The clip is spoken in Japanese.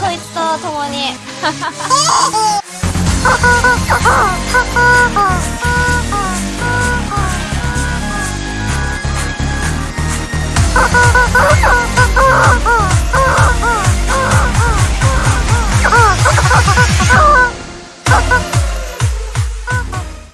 こいつと共に。